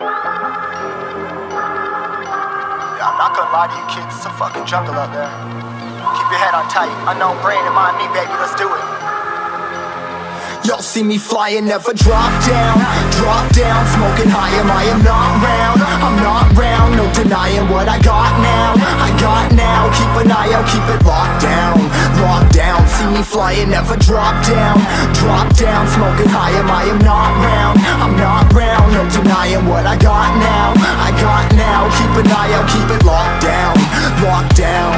Yeah, I'm not gonna lie to you kids, it's a fucking jungle out there. Keep your head on tight. Unknown brain and mind me, baby, let's do it. Y'all see me flying, never drop down Drop down, smoking high am I am not round I'm not round, no denying what I got now I got now, keep an eye out, keep it locked down Locked down, see me flying, never drop down Drop down, smoking high am I am not an eye out, keep it locked down Locked down,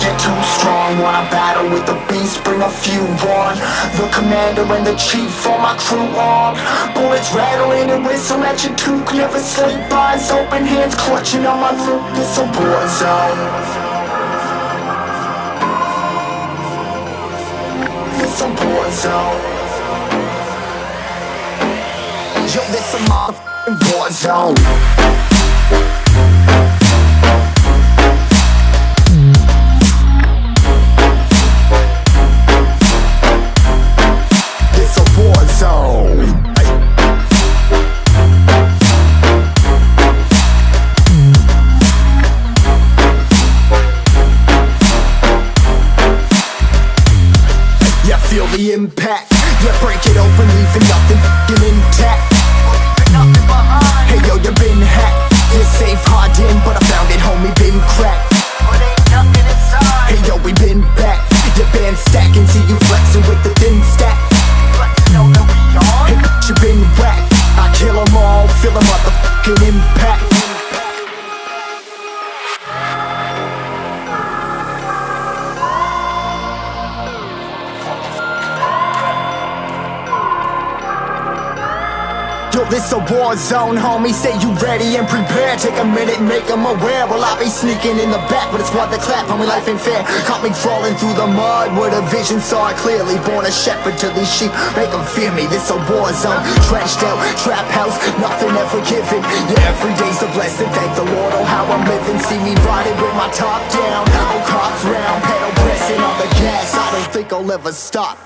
you're too strong Wanna battle with the beast, bring a few on. The commander and the chief for my crew on. Bullets rattling and whistle at your toque Never sleep, eyes open, hands clutching on my loot It's a war zone. It's a war zone. Yo, this a motherfucking war zone the impact. Yeah, break it open, leaving nothing intact Yo, this a war zone, homie. Say you ready and prepared. Take a minute, make them aware. Well, I be sneaking in the back, but it's what the clap. Homie, life ain't fair. Caught me crawling through the mud with a vision, saw it clearly. Born a shepherd to these sheep, make them fear me. This a war zone, trashed out, trap house, nothing ever given. Yeah, every day's a blessing. Thank the Lord, oh how I'm living. See me riding with my top down, oh cops round, pedal pressing on the gas. I don't think I'll ever stop.